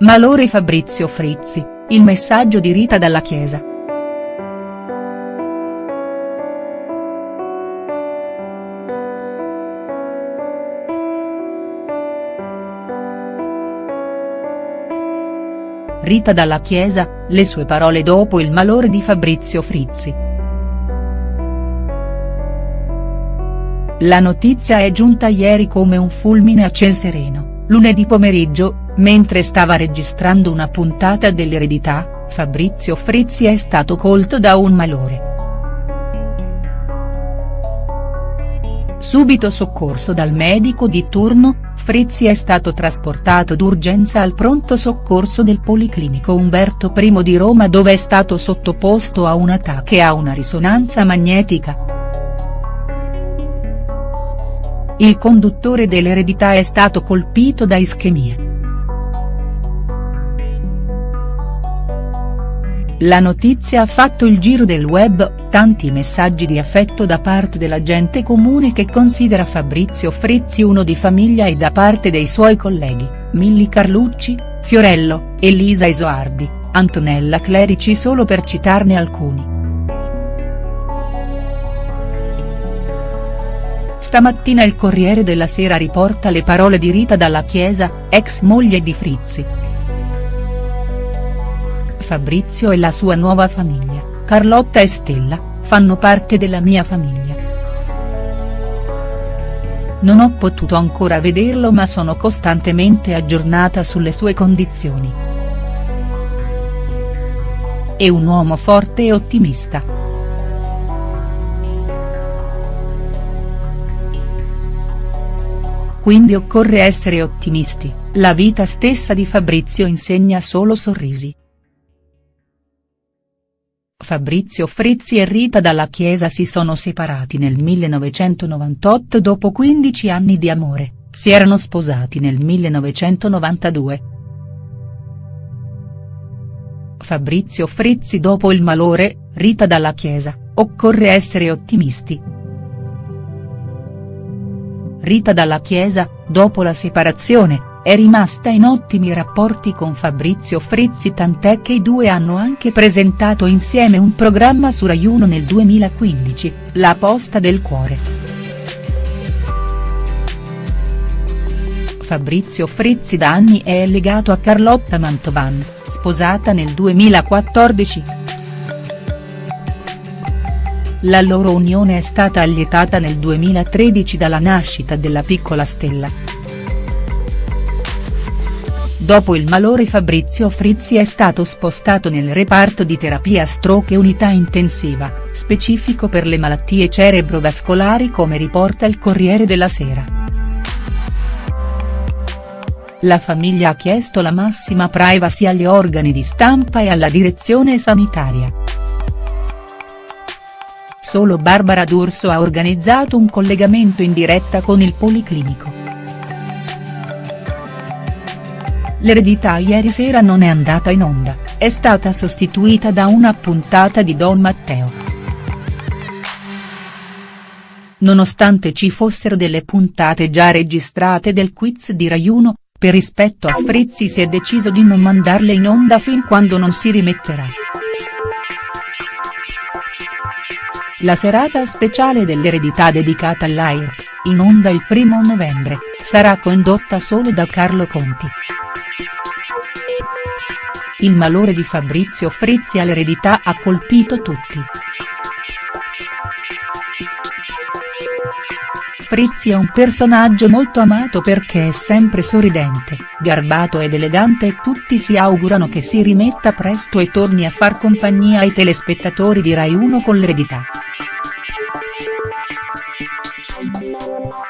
Malore Fabrizio Frizzi, il messaggio di Rita dalla Chiesa. Rita dalla Chiesa, le sue parole dopo il malore di Fabrizio Frizzi. La notizia è giunta ieri come un fulmine a ciel sereno, lunedì pomeriggio, Mentre stava registrando una puntata dell'eredità, Fabrizio Frizzi è stato colto da un malore. Subito soccorso dal medico di turno, Frizzi è stato trasportato d'urgenza al pronto soccorso del Policlinico Umberto I di Roma dove è stato sottoposto a un attacco a una risonanza magnetica. Il conduttore dell'eredità è stato colpito da ischemia. La notizia ha fatto il giro del web, tanti messaggi di affetto da parte della gente comune che considera Fabrizio Frizzi uno di famiglia e da parte dei suoi colleghi, Milli Carlucci, Fiorello, Elisa Isoardi, Antonella Clerici solo per citarne alcuni. Stamattina il Corriere della Sera riporta le parole di Rita Dalla Chiesa, ex moglie di Frizzi. Fabrizio e la sua nuova famiglia, Carlotta e Stella, fanno parte della mia famiglia. Non ho potuto ancora vederlo ma sono costantemente aggiornata sulle sue condizioni. È un uomo forte e ottimista. Quindi occorre essere ottimisti, la vita stessa di Fabrizio insegna solo sorrisi. Fabrizio Frizzi e Rita Dalla Chiesa si sono separati nel 1998 dopo 15 anni di amore, si erano sposati nel 1992. Fabrizio Frizzi dopo il malore, Rita Dalla Chiesa, occorre essere ottimisti. Rita Dalla Chiesa, dopo la separazione, è rimasta in ottimi rapporti con Fabrizio Frizzi tant'è che i due hanno anche presentato insieme un programma su Rai 1 nel 2015, La posta del cuore. Fabrizio Frizzi da anni è legato a Carlotta Mantovan, sposata nel 2014. La loro unione è stata allietata nel 2013 dalla nascita della piccola Stella. Dopo il malore Fabrizio Frizzi è stato spostato nel reparto di terapia stroke unità intensiva, specifico per le malattie cerebrovascolari come riporta il Corriere della Sera. La famiglia ha chiesto la massima privacy agli organi di stampa e alla direzione sanitaria. Solo Barbara D'Urso ha organizzato un collegamento in diretta con il Policlinico. L'eredità ieri sera non è andata in onda, è stata sostituita da una puntata di Don Matteo. Nonostante ci fossero delle puntate già registrate del quiz di Rai 1, per rispetto a Frizzi si è deciso di non mandarle in onda fin quando non si rimetterà. La serata speciale dell'eredità dedicata all'AIR, in onda il primo novembre, sarà condotta solo da Carlo Conti. Il malore di Fabrizio Frizzi all'eredità ha colpito tutti. Frizzi è un personaggio molto amato perché è sempre sorridente, garbato ed elegante e tutti si augurano che si rimetta presto e torni a far compagnia ai telespettatori di Rai 1 con l'eredità. Thank you.